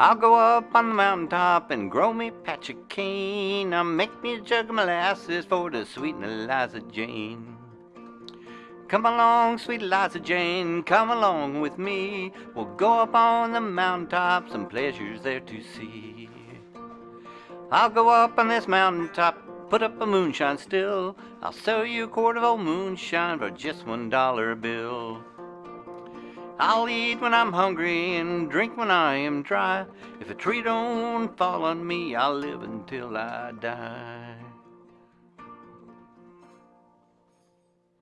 I'll go up on the mountaintop and grow me patch of cane. I'll make me a jug of molasses for to sweeten Eliza Jane. Come along, sweet Eliza Jane, come along with me. We'll go up on the mountaintop, some pleasures there to see. I'll go up on this mountaintop, put up a moonshine still. I'll sell you a quart of old moonshine for just one dollar bill. I'll eat when I'm hungry and drink when I am dry. If a tree don't fall on me, I'll live until I die.